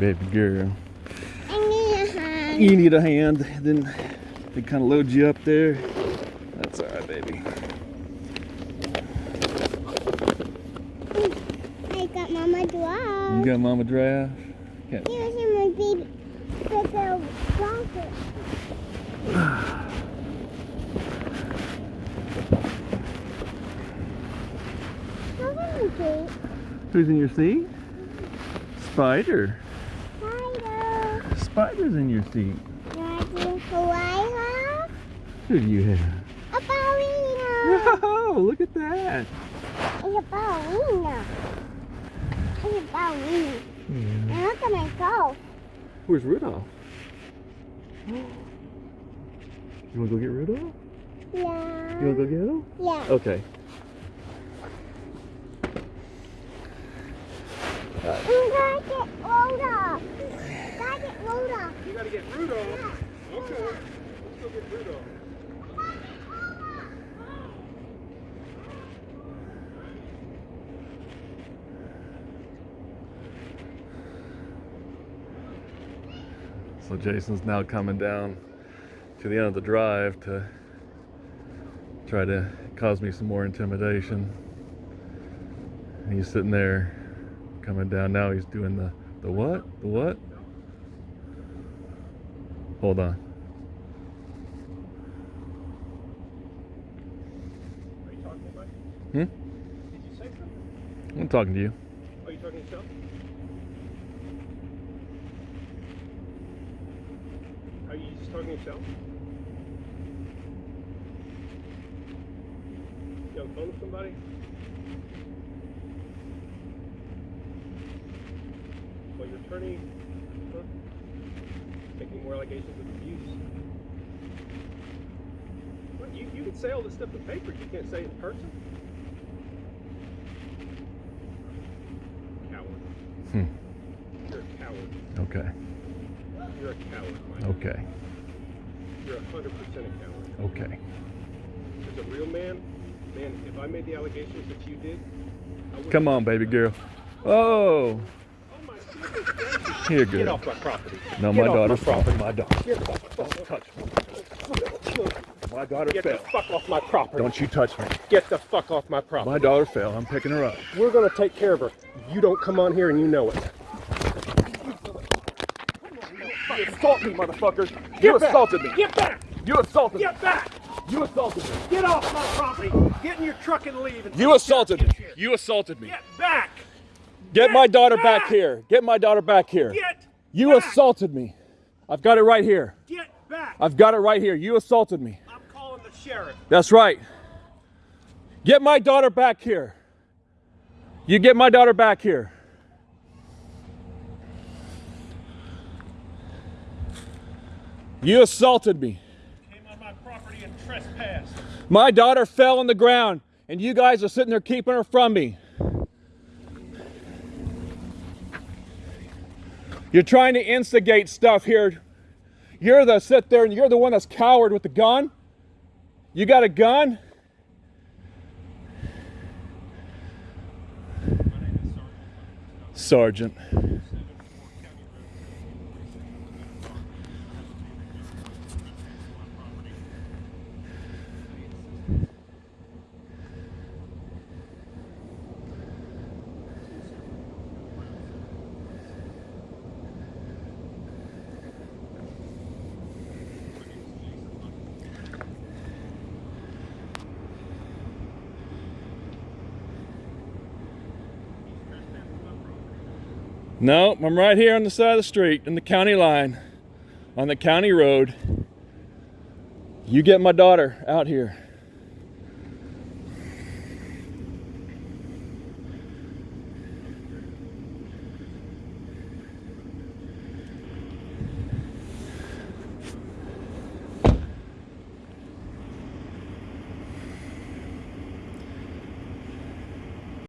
baby girl. I need a hand. You need a hand, then they kind of load you up there. That's all right, baby. I got Mama You got mama giraffe? Got Here's my baby little blanket. Look at me, Kate. Who's in your seat? Spider. Spider. Spider's in your seat. Who do you have? A ballerina. Whoa, look at that. It's a ballerina. It's a ballerina. Yeah. And look at my golf. Where's Rudolph? You wanna go get Rudolph? Yeah. You wanna go get him? Yeah. Okay. I'm gonna get Rhoda. Gotta get Rhoda. You gotta get Rudolph. Okay. Let's go get Rudolph. So Jason's now coming down to the end of the drive to try to cause me some more intimidation. And he's sitting there coming down now. He's doing the the what? The what? Hold on. Are you talking to anybody? Hmm? Did you say something? I'm talking to you. Are you talking to yourself? Are you just talking to yourself? You on the phone with somebody? Well, your attorney huh? making more allegations of abuse. Well, you, you can say all this stuff in paper, you can't say it in person. Coward. Hmm. You're a coward. Okay. You're a coward, Mike. Okay. You're a hundred percent a coward. Okay. As a real man, man, if I made the allegations that you did, I Come on, baby girl. Oh, Oh my goodness. here, Get good. off my property. No, Get my off daughter's my property. My daughter. Get the fuck, Touch me. My daughter the fell. fuck off my property. Don't you touch me. Get the fuck off my property. My daughter fell. I'm picking her up. We're gonna take care of her. You don't come on here and you know it. You assault me, motherfucker. Get You back. assaulted me. Get back! You assaulted me. Get back! You assaulted me. Get off my property! Get in your truck and leave. And You assaulted me. You assaulted me. Get back! Get my daughter back back. here. Get my daughter back here. Get You back. assaulted me. I've got it right here. Get back! I've got it right here. You assaulted me. I'm calling the sheriff. That's right. Get my daughter back here. You get my daughter back here. You assaulted me. Came on my property and trespassed. My daughter fell on the ground, and you guys are sitting there keeping her from me. You're trying to instigate stuff here. You're the sit there and you're the one that's coward with the gun. You got a gun? Sergeant. No, I'm right here on the side of the street in the county line, on the county road. You get my daughter out here.